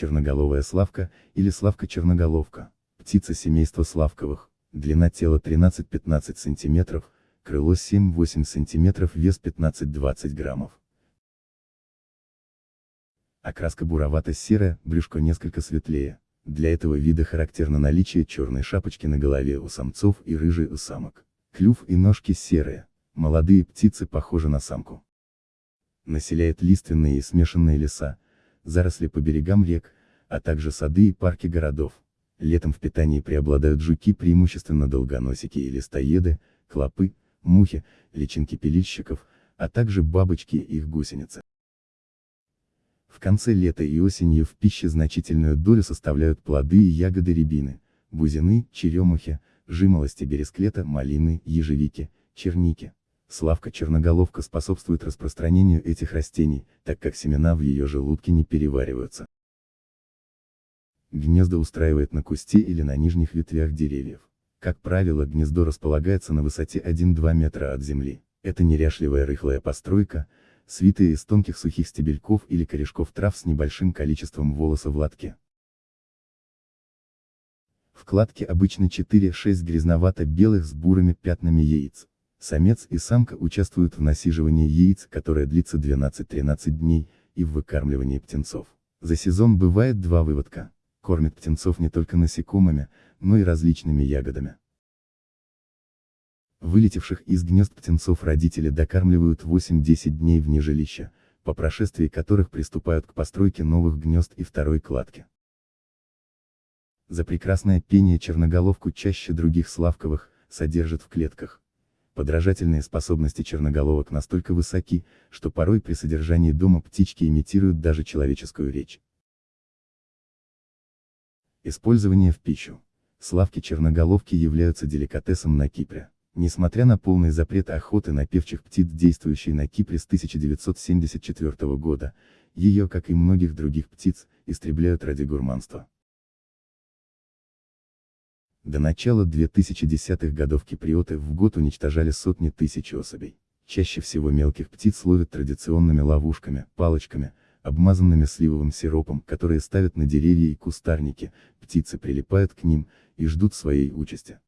черноголовая славка, или славка-черноголовка, птица семейства славковых, длина тела 13-15 см, крыло 7-8 см, вес 15-20 граммов. Окраска буровато-серая, брюшко несколько светлее. Для этого вида характерно наличие черной шапочки на голове у самцов и рыжей у самок. Клюв и ножки серые. Молодые птицы похожи на самку. Населяет лиственные и смешанные леса, заросли по берегам рек, а также сады и парки городов. Летом в питании преобладают жуки преимущественно долгоносики и листоеды, клопы, мухи, личинки пилильщиков, а также бабочки и их гусеницы. В конце лета и осенью в пище значительную долю составляют плоды и ягоды рябины, бузины, черемухи, жимолости бересклета, малины, ежевики, черники. Славка-черноголовка способствует распространению этих растений, так как семена в ее желудке не перевариваются. Гнезда устраивает на кусте или на нижних ветвях деревьев. Как правило, гнездо располагается на высоте 1-2 метра от земли. Это неряшливая рыхлая постройка, свитая из тонких сухих стебельков или корешков трав с небольшим количеством волоса в лотке. В кладке обычно 4-6 грязновато-белых с бурыми пятнами яиц. Самец и самка участвуют в насиживании яиц, которое длится 12-13 дней, и в выкармливании птенцов. За сезон бывает два выводка. Кормят птенцов не только насекомыми, но и различными ягодами. Вылетевших из гнезд птенцов родители докармливают 8-10 дней вне жилища, по прошествии которых приступают к постройке новых гнезд и второй кладки. За прекрасное пение черноголовку чаще других славковых, содержат в клетках. Подражательные способности черноголовок настолько высоки, что порой при содержании дома птички имитируют даже человеческую речь. Использование в пищу. Славки черноголовки являются деликатесом на Кипре. Несмотря на полный запрет охоты на певчих птиц, действующий на Кипре с 1974 года, ее, как и многих других птиц, истребляют ради гурманства. До начала 2010-х годов киприоты в год уничтожали сотни тысяч особей. Чаще всего мелких птиц ловят традиционными ловушками, палочками, обмазанными сливовым сиропом, которые ставят на деревья и кустарники, птицы прилипают к ним, и ждут своей участи.